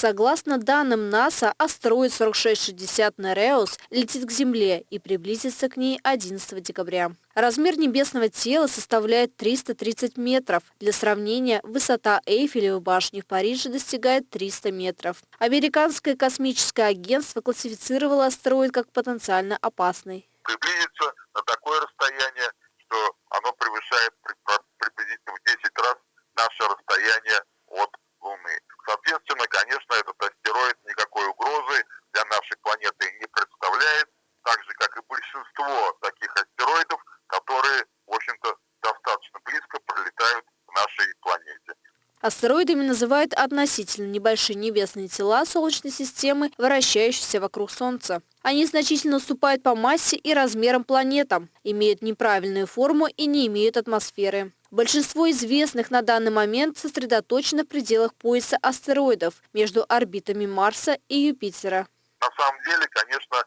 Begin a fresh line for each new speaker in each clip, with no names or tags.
Согласно данным НАСА, астероид 4660 Нереус летит к Земле и приблизится к ней 11 декабря. Размер небесного тела составляет 330 метров. Для сравнения, высота Эйфелевой башни в Париже достигает 300 метров. Американское космическое агентство классифицировало астероид как потенциально опасный.
Приблизится на такое расстояние, что оно превышает приблизительно в 10 раз наше расстояние от Луны. Соответственно, конечно, этот астероид никакой угрозы для нашей планеты не представляет, так же, как и большинство таких астероидов, которые, в общем-то, достаточно близко пролетают к нашей планете.
Астероидами называют относительно небольшие небесные тела Солнечной системы, вращающиеся вокруг Солнца. Они значительно уступают по массе и размерам планетам, имеют неправильную форму и не имеют атмосферы. Большинство известных на данный момент сосредоточено в пределах пояса астероидов между орбитами Марса и Юпитера.
На самом деле, конечно,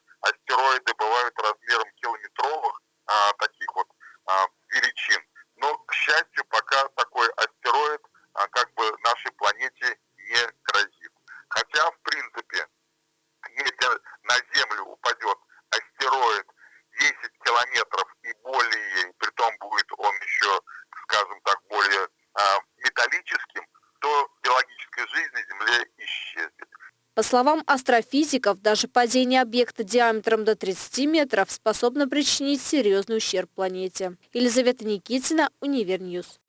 10 километров и более, и притом будет он еще, скажем так, более а, металлическим, то биологическая жизнь на Земле исчезнет.
По словам астрофизиков, даже падение объекта диаметром до 30 метров способно причинить серьезный ущерб планете. Елизавета Никитина, Univer News.